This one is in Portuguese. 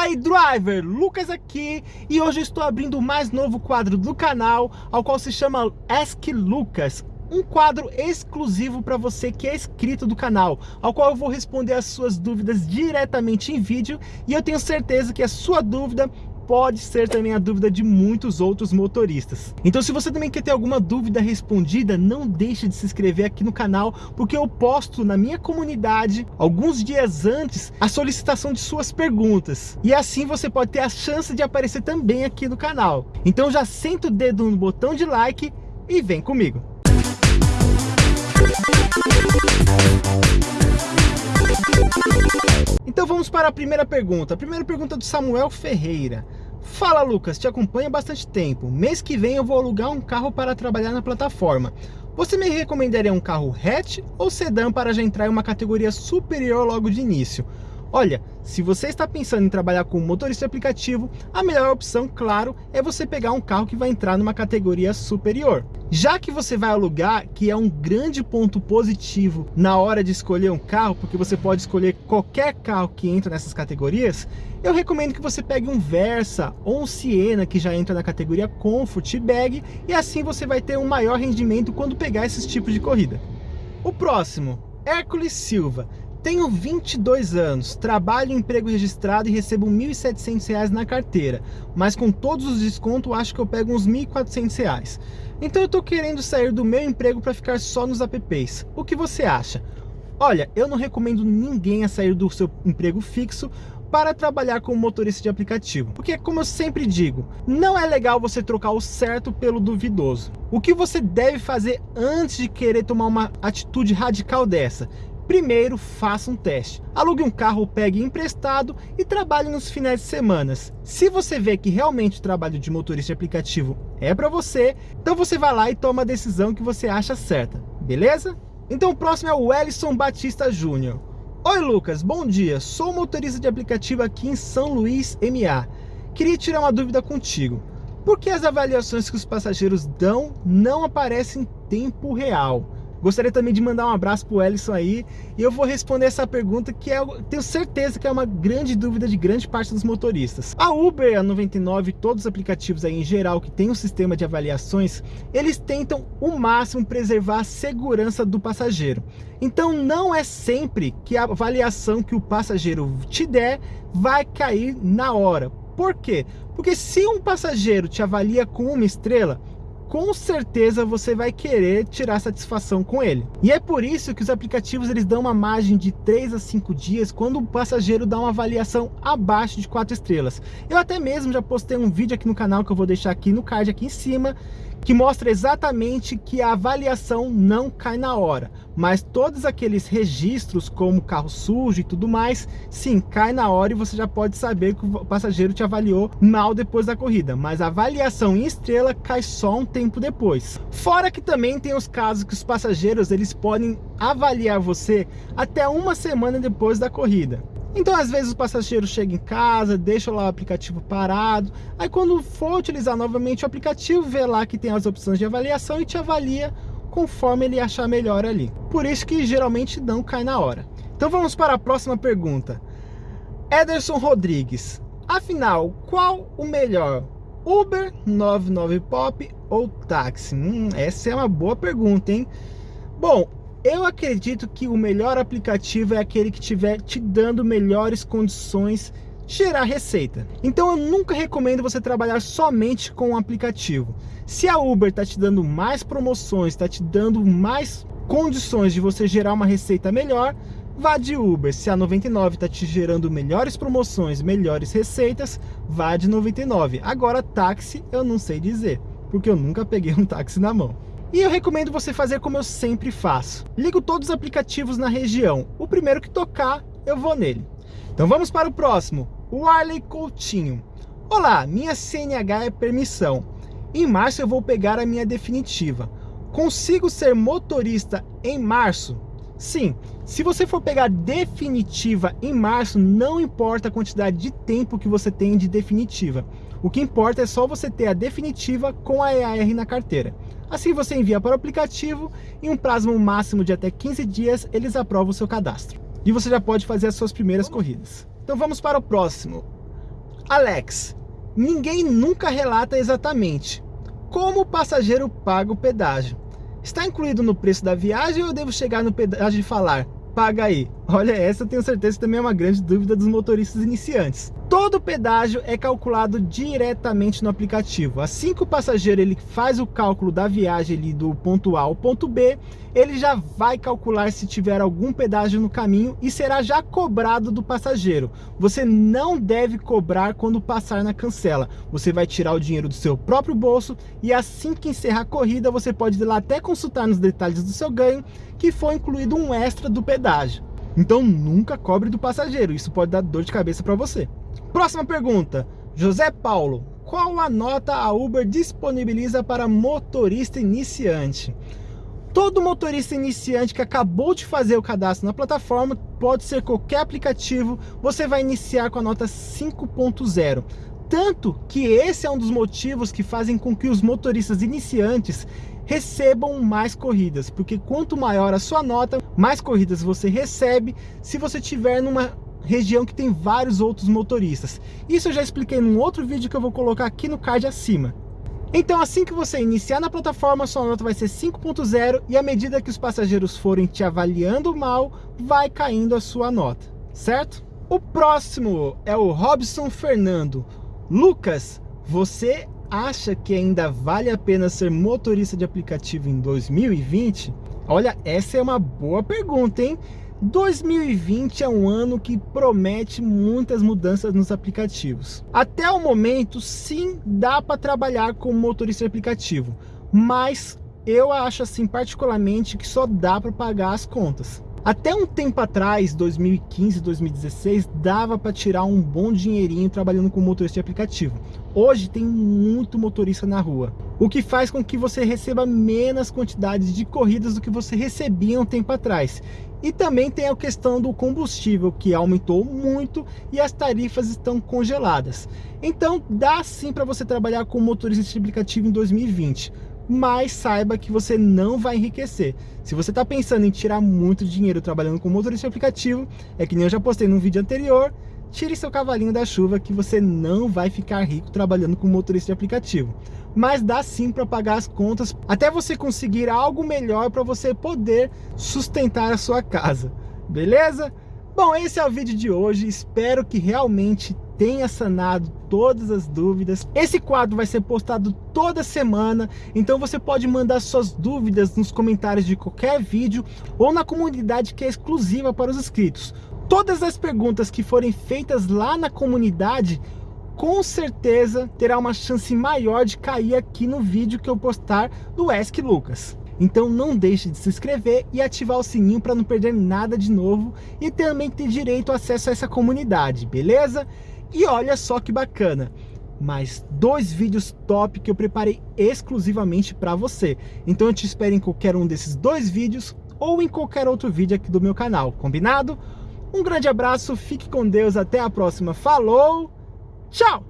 Fala aí driver, Lucas aqui e hoje estou abrindo o mais novo quadro do canal ao qual se chama Ask Lucas. Um quadro exclusivo para você que é inscrito do canal, ao qual eu vou responder as suas dúvidas diretamente em vídeo e eu tenho certeza que a sua dúvida pode ser também a dúvida de muitos outros motoristas. Então se você também quer ter alguma dúvida respondida, não deixe de se inscrever aqui no canal, porque eu posto na minha comunidade, alguns dias antes, a solicitação de suas perguntas. E assim você pode ter a chance de aparecer também aqui no canal. Então já senta o dedo no botão de like e vem comigo. Então vamos para a primeira pergunta. A primeira pergunta do Samuel Ferreira. Fala Lucas, te acompanho há bastante tempo. Mês que vem eu vou alugar um carro para trabalhar na plataforma. Você me recomendaria um carro hatch ou sedã para já entrar em uma categoria superior logo de início? Olha, se você está pensando em trabalhar com motorista aplicativo, a melhor opção, claro, é você pegar um carro que vai entrar numa categoria superior. Já que você vai alugar, que é um grande ponto positivo na hora de escolher um carro, porque você pode escolher qualquer carro que entra nessas categorias, eu recomendo que você pegue um Versa ou um Siena, que já entra na categoria Comfort Bag, e assim você vai ter um maior rendimento quando pegar esses tipos de corrida. O próximo, Hércules Silva. Tenho 22 anos, trabalho em emprego registrado e recebo R$ 1.700 na carteira, mas com todos os descontos acho que eu pego uns R$ 1.400. Então eu estou querendo sair do meu emprego para ficar só nos apps. O que você acha? Olha, eu não recomendo ninguém a sair do seu emprego fixo para trabalhar como motorista de aplicativo. Porque, como eu sempre digo, não é legal você trocar o certo pelo duvidoso. O que você deve fazer antes de querer tomar uma atitude radical dessa? Primeiro, faça um teste. Alugue um carro, pegue emprestado e trabalhe nos finais de semana. Se você vê que realmente o trabalho de motorista de aplicativo é para você, então você vai lá e toma a decisão que você acha certa, beleza? Então o próximo é o Ellison Batista Júnior. Oi Lucas, bom dia, sou motorista de aplicativo aqui em São Luís, MA. Queria tirar uma dúvida contigo. Por que as avaliações que os passageiros dão não aparecem em tempo real? Gostaria também de mandar um abraço pro Ellison aí e eu vou responder essa pergunta que é, tenho certeza que é uma grande dúvida de grande parte dos motoristas. A Uber, a 99, todos os aplicativos aí em geral que tem um sistema de avaliações, eles tentam o máximo preservar a segurança do passageiro. Então não é sempre que a avaliação que o passageiro te der vai cair na hora. Por quê? Porque se um passageiro te avalia com uma estrela, com certeza você vai querer tirar satisfação com ele. E é por isso que os aplicativos eles dão uma margem de 3 a 5 dias quando o passageiro dá uma avaliação abaixo de 4 estrelas. Eu até mesmo já postei um vídeo aqui no canal que eu vou deixar aqui no card aqui em cima, que mostra exatamente que a avaliação não cai na hora, mas todos aqueles registros como carro sujo e tudo mais, sim, cai na hora e você já pode saber que o passageiro te avaliou mal depois da corrida, mas a avaliação em estrela cai só um tempo depois. Fora que também tem os casos que os passageiros eles podem avaliar você até uma semana depois da corrida. Então, às vezes, o passageiro chega em casa, deixa lá o aplicativo parado, aí quando for utilizar novamente o aplicativo, vê lá que tem as opções de avaliação e te avalia conforme ele achar melhor ali. Por isso que geralmente não cai na hora. Então vamos para a próxima pergunta. Ederson Rodrigues, afinal, qual o melhor? Uber, 99 Pop ou táxi? Hum, essa é uma boa pergunta, hein? Bom, eu acredito que o melhor aplicativo é aquele que estiver te dando melhores condições gerar receita. Então eu nunca recomendo você trabalhar somente com um aplicativo. Se a Uber está te dando mais promoções, está te dando mais condições de você gerar uma receita melhor, vá de Uber. Se a 99 está te gerando melhores promoções, melhores receitas, vá de 99. Agora táxi eu não sei dizer, porque eu nunca peguei um táxi na mão. E eu recomendo você fazer como eu sempre faço. Ligo todos os aplicativos na região. O primeiro que tocar, eu vou nele. Então vamos para o próximo. O Arley Coutinho. Olá, minha CNH é permissão. Em março eu vou pegar a minha definitiva. Consigo ser motorista em março? Sim, se você for pegar definitiva em março, não importa a quantidade de tempo que você tem de definitiva. O que importa é só você ter a definitiva com a EAR na carteira. Assim você envia para o aplicativo, em um prazo máximo de até 15 dias, eles aprovam o seu cadastro. E você já pode fazer as suas primeiras corridas. Então vamos para o próximo. Alex, ninguém nunca relata exatamente como o passageiro paga o pedágio. Está incluído no preço da viagem ou eu devo chegar no pedágio e falar, paga aí? Olha, essa eu tenho certeza que também é uma grande dúvida dos motoristas iniciantes. Todo pedágio é calculado diretamente no aplicativo. Assim que o passageiro ele faz o cálculo da viagem ali do ponto A ao ponto B, ele já vai calcular se tiver algum pedágio no caminho e será já cobrado do passageiro. Você não deve cobrar quando passar na cancela. Você vai tirar o dinheiro do seu próprio bolso e assim que encerrar a corrida, você pode ir lá até consultar nos detalhes do seu ganho que foi incluído um extra do pedágio. Então nunca cobre do passageiro, isso pode dar dor de cabeça para você. Próxima pergunta. José Paulo, qual a nota a Uber disponibiliza para motorista iniciante? Todo motorista iniciante que acabou de fazer o cadastro na plataforma, pode ser qualquer aplicativo, você vai iniciar com a nota 5.0. Tanto que esse é um dos motivos que fazem com que os motoristas iniciantes recebam mais corridas, porque quanto maior a sua nota, mais corridas você recebe se você tiver numa região que tem vários outros motoristas. Isso eu já expliquei num outro vídeo que eu vou colocar aqui no card acima. Então assim que você iniciar na plataforma, sua nota vai ser 5.0 e à medida que os passageiros forem te avaliando mal, vai caindo a sua nota, certo? O próximo é o Robson Fernando. Lucas, você acha que ainda vale a pena ser motorista de aplicativo em 2020? Olha, essa é uma boa pergunta, hein? 2020 é um ano que promete muitas mudanças nos aplicativos. Até o momento, sim, dá para trabalhar como motorista de aplicativo, mas eu acho assim particularmente que só dá para pagar as contas. Até um tempo atrás, 2015, 2016, dava para tirar um bom dinheirinho trabalhando com motorista de aplicativo. Hoje tem muito motorista na rua, o que faz com que você receba menos quantidades de corridas do que você recebia um tempo atrás. E também tem a questão do combustível, que aumentou muito e as tarifas estão congeladas. Então dá sim para você trabalhar com motorista de aplicativo em 2020 mas saiba que você não vai enriquecer. Se você está pensando em tirar muito dinheiro trabalhando com motorista aplicativo, é que nem eu já postei num vídeo anterior, tire seu cavalinho da chuva que você não vai ficar rico trabalhando com motorista de aplicativo. Mas dá sim para pagar as contas, até você conseguir algo melhor para você poder sustentar a sua casa. Beleza? Bom, esse é o vídeo de hoje, espero que realmente tenha sanado todas as dúvidas. Esse quadro vai ser postado toda semana, então você pode mandar suas dúvidas nos comentários de qualquer vídeo ou na comunidade que é exclusiva para os inscritos. Todas as perguntas que forem feitas lá na comunidade, com certeza terá uma chance maior de cair aqui no vídeo que eu postar do Ask Lucas. Então não deixe de se inscrever e ativar o sininho para não perder nada de novo e também ter direito a acesso a essa comunidade, beleza? E olha só que bacana, mais dois vídeos top que eu preparei exclusivamente para você. Então eu te espero em qualquer um desses dois vídeos ou em qualquer outro vídeo aqui do meu canal, combinado? Um grande abraço, fique com Deus, até a próxima, falou, tchau!